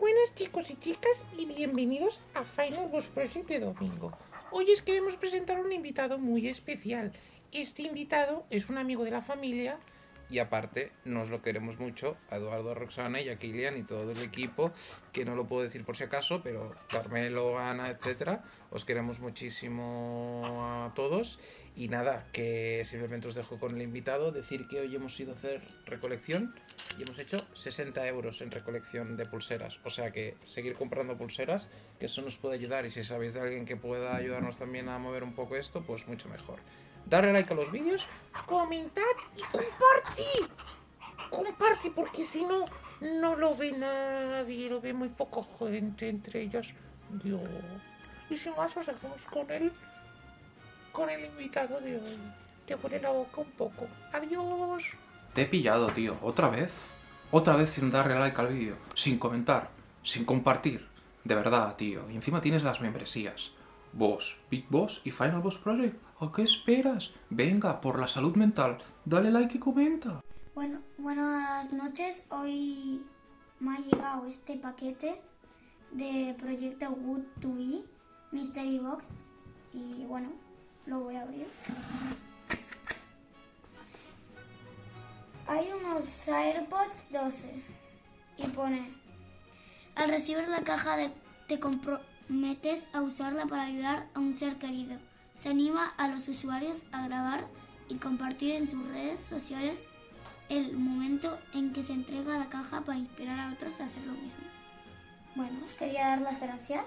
buenas chicos y chicas y bienvenidos a Final Boss Project de domingo. Hoy os queremos presentar un invitado muy especial. Este invitado es un amigo de la familia y aparte nos lo queremos mucho a Eduardo, a Roxana y a Kilian y todo el equipo, que no lo puedo decir por si acaso, pero Carmelo, Ana, etcétera, os queremos muchísimo a todos. Y nada, que simplemente os dejo con el invitado, decir que hoy hemos ido a hacer recolección y hemos hecho 60 euros en recolección de pulseras, o sea que seguir comprando pulseras, que eso nos puede ayudar y si sabéis de alguien que pueda ayudarnos también a mover un poco esto, pues mucho mejor darle like a los vídeos, comentad y compartid. Comparte porque si no, no lo ve nadie, lo ve muy poco gente, entre ellos yo. Y sin más os dejamos con el, con el invitado de hoy. Te pone la boca un poco. Adiós. Te he pillado, tío. ¿Otra vez? Otra vez sin darle like al vídeo. Sin comentar. Sin compartir. De verdad, tío. Y encima tienes las membresías. Boss, Big Boss y Final Boss Project. ¿A qué esperas? Venga, por la salud mental, dale like y comenta. Bueno, buenas noches. Hoy me ha llegado este paquete de proyecto Wood to Be Mystery Box y bueno, lo voy a abrir. Hay unos AirPods 12 y pone al recibir la caja de, te comprometes a usarla para ayudar a un ser querido. Se anima a los usuarios a grabar y compartir en sus redes sociales el momento en que se entrega la caja para inspirar a otros a hacer lo mismo. Bueno, quería dar las gracias